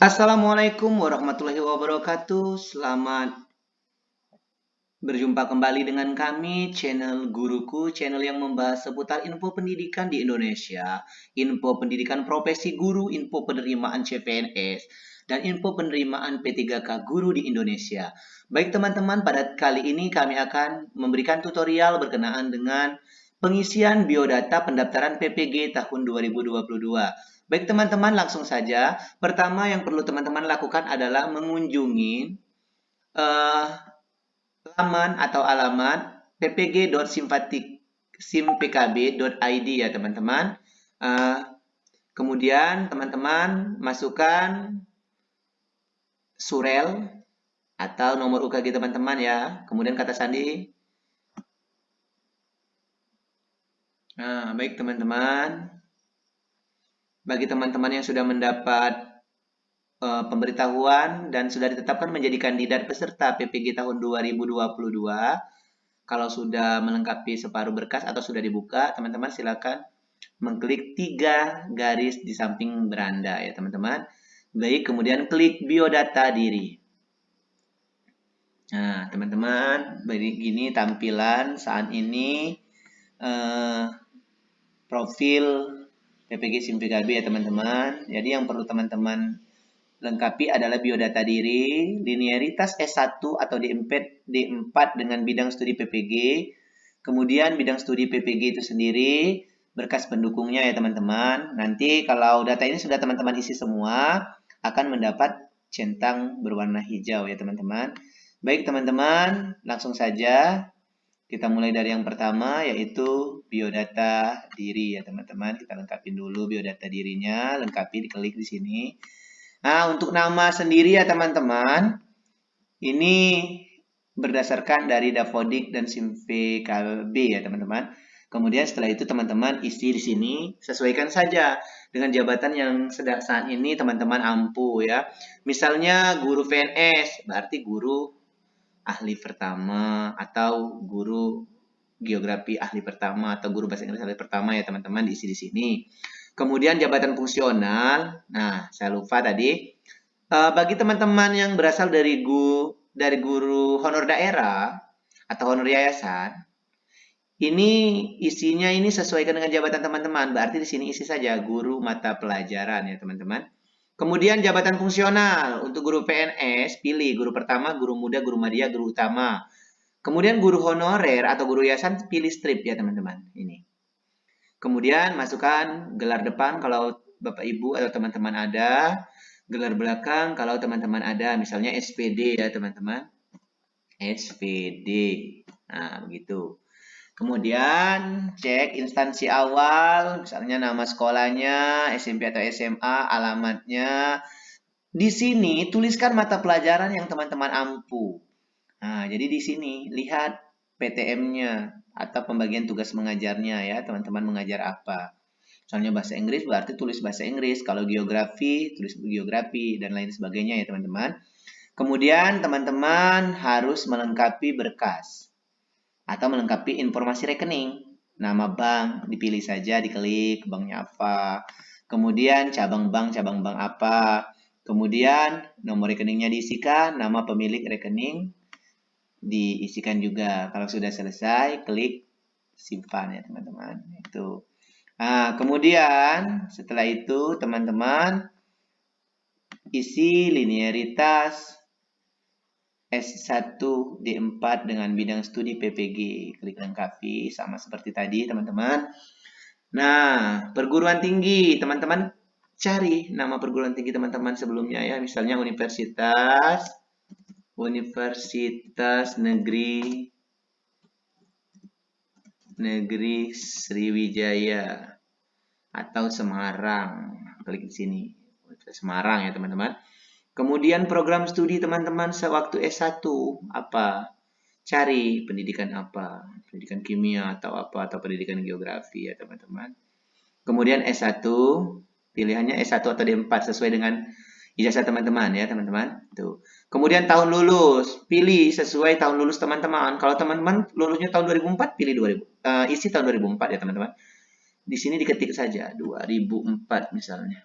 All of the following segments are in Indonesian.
Assalamualaikum warahmatullahi wabarakatuh. Selamat berjumpa kembali dengan kami, channel Guruku, channel yang membahas seputar info pendidikan di Indonesia, info pendidikan profesi guru, info penerimaan CPNS, dan info penerimaan P3K guru di Indonesia. Baik teman-teman, pada kali ini kami akan memberikan tutorial berkenaan dengan pengisian biodata pendaftaran PPG tahun 2022. Baik teman-teman, langsung saja. Pertama yang perlu teman-teman lakukan adalah mengunjungi uh, laman atau alamat ppg.simpkb.id ya teman-teman. Uh, kemudian teman-teman masukkan surel atau nomor UKG teman-teman ya. Kemudian kata sandi. Nah, baik teman-teman bagi teman-teman yang sudah mendapat uh, pemberitahuan dan sudah ditetapkan menjadi kandidat peserta PPG tahun 2022, kalau sudah melengkapi separuh berkas atau sudah dibuka, teman-teman silakan mengklik tiga garis di samping beranda ya teman-teman. Baik, kemudian klik biodata diri. Nah, teman-teman, begini tampilan saat ini eh, profil PPG SIMPKB ya teman-teman. Jadi yang perlu teman-teman lengkapi adalah biodata diri, linearitas S1 atau D4, D4 dengan bidang studi PPG, kemudian bidang studi PPG itu sendiri, berkas pendukungnya ya teman-teman. Nanti kalau data ini sudah teman-teman isi semua, akan mendapat centang berwarna hijau ya teman-teman. Baik teman-teman, langsung saja kita mulai dari yang pertama yaitu biodata diri ya teman-teman. Kita lengkapin dulu biodata dirinya, lengkapi diklik di sini. Nah, untuk nama sendiri ya teman-teman, ini berdasarkan dari Davodik dan Simpe KB ya teman-teman. Kemudian setelah itu teman-teman isi di sini sesuaikan saja dengan jabatan yang sedang saat ini teman-teman ampu ya. Misalnya guru VNS berarti guru ahli pertama atau guru geografi ahli pertama atau guru bahasa Inggris ahli pertama ya teman-teman diisi di sini. Kemudian jabatan fungsional. Nah, saya lupa tadi. Uh, bagi teman-teman yang berasal dari guru dari guru honor daerah atau honor yayasan, ini isinya ini sesuaikan dengan jabatan teman-teman. Berarti di sini isi saja guru mata pelajaran ya teman-teman. Kemudian jabatan fungsional untuk guru PNS, pilih guru pertama, guru muda, guru media, guru utama. Kemudian guru honorer atau guru yayasan pilih strip ya teman-teman. Ini. Kemudian masukkan gelar depan kalau Bapak Ibu atau teman-teman ada. Gelar belakang kalau teman-teman ada. Misalnya SPD ya teman-teman. SPD. Nah begitu. Kemudian cek instansi awal, misalnya nama sekolahnya, SMP atau SMA, alamatnya. Di sini tuliskan mata pelajaran yang teman-teman ampu. Nah, jadi di sini lihat PTM-nya atau pembagian tugas mengajarnya ya, teman-teman mengajar apa. Misalnya bahasa Inggris berarti tulis bahasa Inggris, kalau geografi tulis geografi dan lain sebagainya ya teman-teman. Kemudian teman-teman harus melengkapi berkas atau melengkapi informasi rekening. Nama bank dipilih saja, diklik banknya apa. Kemudian cabang bank, cabang bank apa. Kemudian nomor rekeningnya diisikan, nama pemilik rekening diisikan juga. Kalau sudah selesai, klik simpan ya teman-teman. Itu. Nah, kemudian setelah itu teman-teman isi linearitas S1 D4 dengan bidang studi PPG. Klik lengkapi sama seperti tadi teman-teman. Nah, perguruan tinggi teman-teman cari nama perguruan tinggi teman-teman sebelumnya ya. Misalnya Universitas Universitas Negeri Negeri Sriwijaya atau Semarang. Klik di sini. Semarang ya teman-teman. Kemudian program studi teman-teman sewaktu S1 apa? Cari pendidikan apa? Pendidikan kimia atau apa atau pendidikan geografi ya teman-teman. Kemudian S1 pilihannya S1 atau D4 sesuai dengan ijazah teman-teman ya teman-teman. Tuh. Kemudian tahun lulus, pilih sesuai tahun lulus teman-teman. Kalau teman-teman lulusnya tahun 2004, pilih 2000. Uh, eh, isi tahun 2004 ya teman-teman. Di sini diketik saja 2004 misalnya.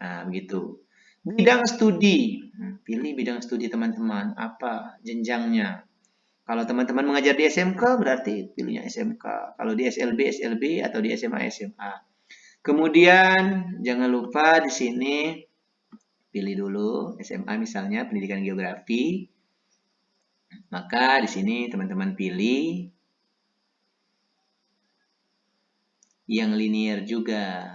Nah, begitu. Bidang studi. Hmm, pilih bidang studi teman-teman. Apa jenjangnya? Kalau teman-teman mengajar di SMK, berarti pilihnya SMK. Kalau di SLB, SLB, atau di SMA, SMA. Kemudian, jangan lupa di sini pilih dulu SMA misalnya pendidikan geografi. Maka di sini teman-teman pilih yang linear juga.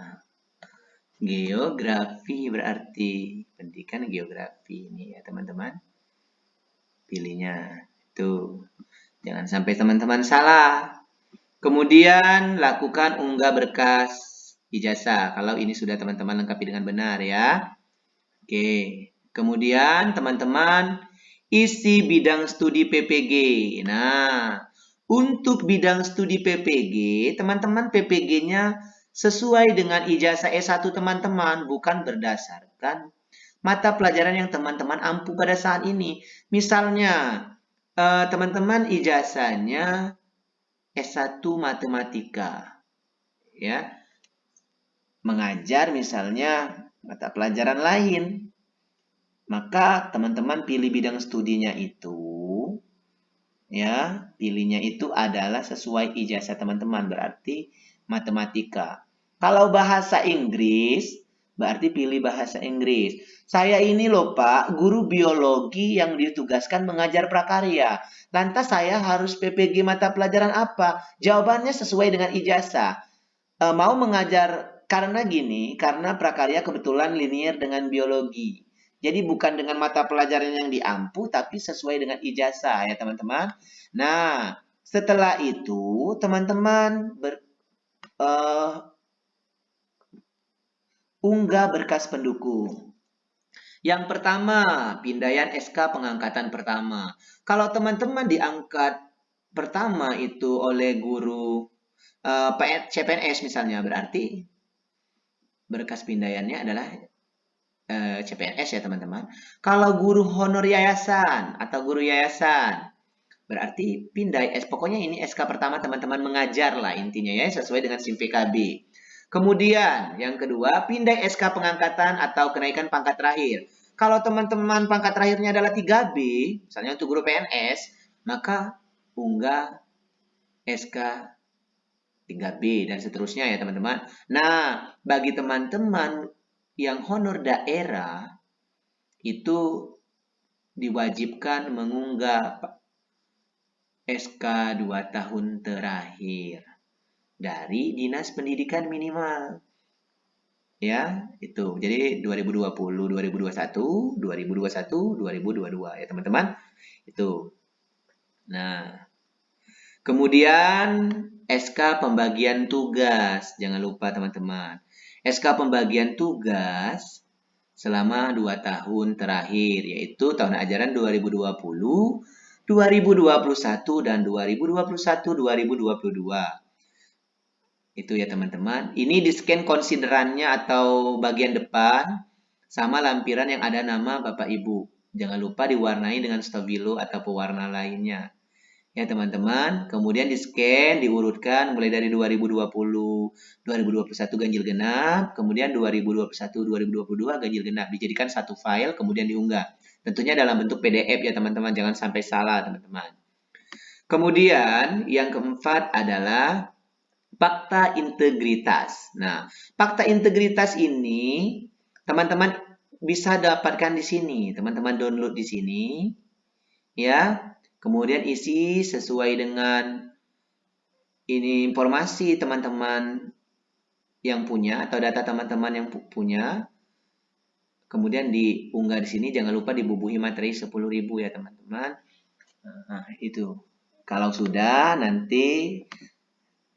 Geografi berarti pendidikan geografi ini ya teman-teman. Pilihnya itu. Jangan sampai teman-teman salah. Kemudian lakukan unggah berkas ijazah kalau ini sudah teman-teman lengkapi dengan benar ya. Oke. Kemudian teman-teman isi bidang studi PPG. Nah, untuk bidang studi PPG, teman-teman PPG-nya sesuai dengan ijazah S1 teman-teman, bukan berdasarkan mata pelajaran yang teman-teman ampu pada saat ini. Misalnya, eh, teman-teman uh, ijazahnya S1 Matematika. Ya. Mengajar misalnya mata pelajaran lain. Maka teman-teman pilih bidang studinya itu ya, pilihnya itu adalah sesuai ijazah teman-teman, berarti matematika. Kalau bahasa Inggris, berarti pilih bahasa Inggris. Saya ini loh Pak, guru biologi yang ditugaskan mengajar prakarya. Lantas saya harus PPG mata pelajaran apa? Jawabannya sesuai dengan ijazah. E, mau mengajar karena gini, karena prakarya kebetulan linear dengan biologi. Jadi bukan dengan mata pelajaran yang diampu, tapi sesuai dengan ijazah ya teman-teman. Nah, setelah itu teman-teman ber, uh, unggah berkas pendukung. Yang pertama, pindaian SK pengangkatan pertama. Kalau teman-teman diangkat pertama itu oleh guru uh, CPNS misalnya, berarti berkas pindaiannya adalah uh, eh, CPNS ya teman-teman. Kalau guru honor yayasan atau guru yayasan, Berarti pindai S. Pokoknya ini SK pertama teman-teman mengajar lah intinya ya sesuai dengan SIM PKB. Kemudian yang kedua pindai SK pengangkatan atau kenaikan pangkat terakhir. Kalau teman-teman pangkat terakhirnya adalah 3B, misalnya untuk guru PNS, maka unggah SK 3B dan seterusnya ya teman-teman. Nah, bagi teman-teman yang honor daerah itu diwajibkan mengunggah SK 2 tahun terakhir dari Dinas Pendidikan Minimal. Ya, itu. Jadi 2020, 2021, 2021, 2022 ya, teman-teman. Itu. Nah, kemudian SK pembagian tugas. Jangan lupa teman-teman. SK pembagian tugas selama 2 tahun terakhir yaitu tahun ajaran 2020 2021 dan 2021-2022. Itu ya teman-teman. Ini di scan konsiderannya atau bagian depan sama lampiran yang ada nama Bapak Ibu. Jangan lupa diwarnai dengan stabilo atau pewarna lainnya. Ya teman-teman, kemudian di scan, diurutkan mulai dari 2020, 2021 ganjil genap, kemudian 2021, 2022 ganjil genap. Dijadikan satu file, kemudian diunggah. Tentunya dalam bentuk PDF ya teman-teman, jangan sampai salah teman-teman. Kemudian yang keempat adalah fakta integritas. Nah, fakta integritas ini teman-teman bisa dapatkan di sini. Teman-teman download di sini. Ya. Kemudian isi sesuai dengan ini informasi teman-teman yang punya atau data teman-teman yang punya. Kemudian diunggah di sini jangan lupa dibubuhi materi 10.000 ya teman-teman. Nah, itu. Kalau sudah nanti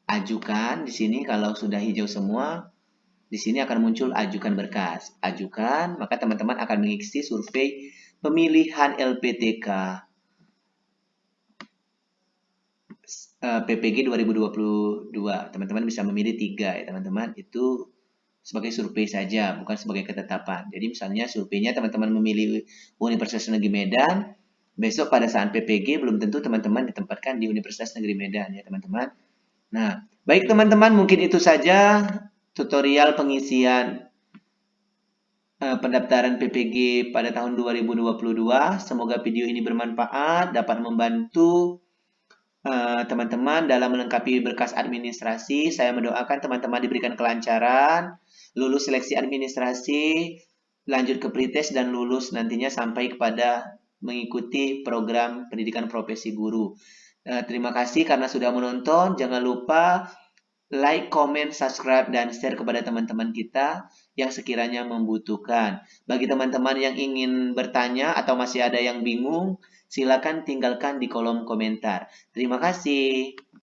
ajukan di sini kalau sudah hijau semua di sini akan muncul ajukan berkas. Ajukan, maka teman-teman akan mengisi survei pemilihan LPTK PPG 2022. Teman-teman bisa memilih tiga ya teman-teman. Itu sebagai survei saja, bukan sebagai ketetapan. Jadi misalnya surveinya teman-teman memilih Universitas Negeri Medan, besok pada saat PPG belum tentu teman-teman ditempatkan di Universitas Negeri Medan ya teman-teman. Nah, baik teman-teman mungkin itu saja tutorial pengisian uh, pendaftaran PPG pada tahun 2022. Semoga video ini bermanfaat, dapat membantu eh, teman-teman uh, dalam melengkapi berkas administrasi. Saya mendoakan teman-teman diberikan kelancaran, lulus seleksi administrasi, lanjut ke pretest dan lulus nantinya sampai kepada mengikuti program pendidikan profesi guru. Uh, terima kasih karena sudah menonton. Jangan lupa like, comment, subscribe, dan share kepada teman-teman kita yang sekiranya membutuhkan. Bagi teman-teman yang ingin bertanya atau masih ada yang bingung, silakan tinggalkan di kolom komentar. Terima kasih.